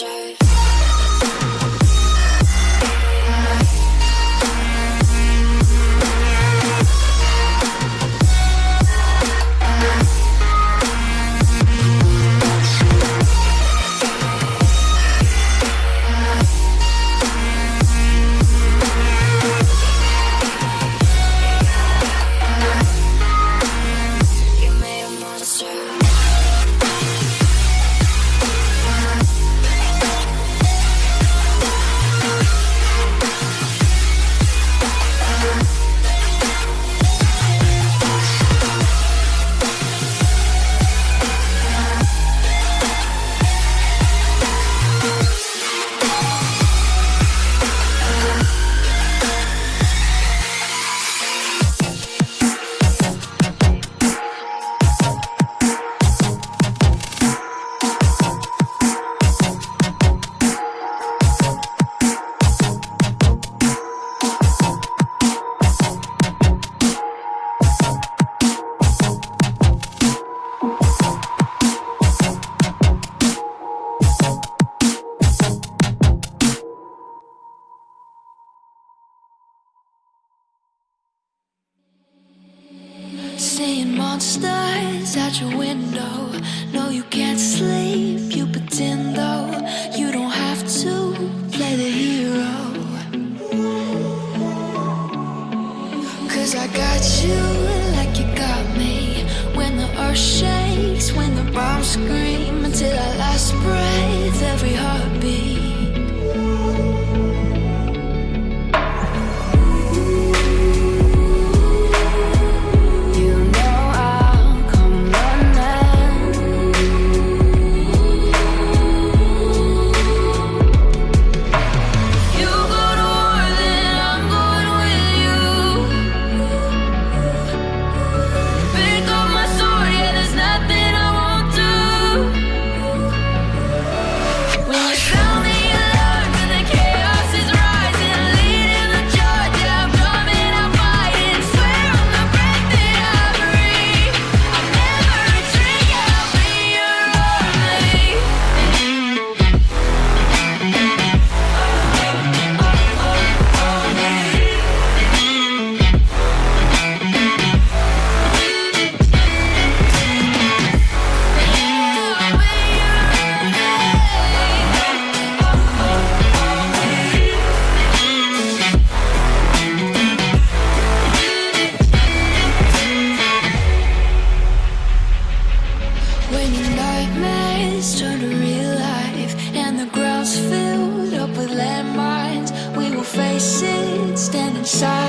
stress monsters at your window. No, you can't sleep, you pretend though. You don't have to play the hero. Cause I got you like you got me. When the earth shakes, when the bombs scream Until our last breath, every heartbeat. inside.